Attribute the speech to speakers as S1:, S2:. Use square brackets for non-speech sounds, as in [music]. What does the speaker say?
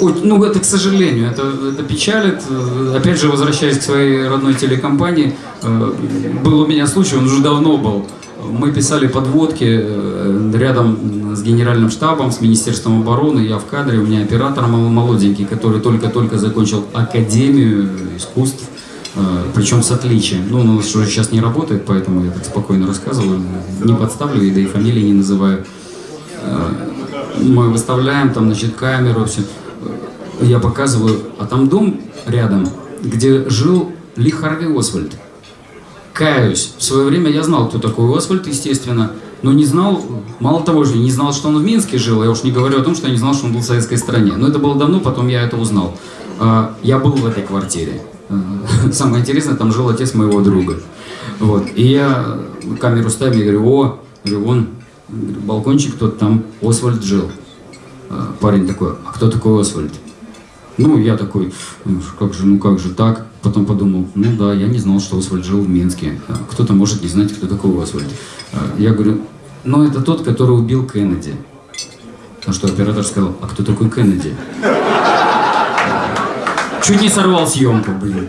S1: Ну, это, к сожалению, это, это печалит. Опять же, возвращаясь к своей родной телекомпании, э, был у меня случай, он уже давно был. Мы писали подводки э, рядом с генеральным штабом, с Министерством обороны, я в кадре, у меня оператор мол- молоденький, который только-только закончил Академию искусств, э, причем с отличием. Ну, он уже сейчас не работает, поэтому я так спокойно рассказываю, не подставлю, и да и фамилии не называю. Мы выставляем там, значит, камеру, все. Я показываю, а там дом рядом, где жил Ли Харви Освальд. Каюсь. В свое время я знал, кто такой Освальд, естественно, но не знал, мало того же, не знал, что он в Минске жил, я уж не говорю о том, что я не знал, что он был в советской стране. Но это было давно, потом я это узнал. А, Я был в этой квартире. А, [laughs] Самое интересное, там жил отец моего друга. Вот. И я камеру ставлю и говорю, о, говорю, балкончик тот там, Освальд жил. А, Парень такой, а кто такой Освальд? Ну, я такой, «Ну, как же, ну как же так? Потом подумал, ну да, я не знал, что Освальд жил в Минске. А Кто-то может не знать, кто такой Освальд. А, Я говорю, ну это тот, который убил Кеннеди. На что оператор сказал, а кто такой Кеннеди? Чуть не сорвал съемку, блин.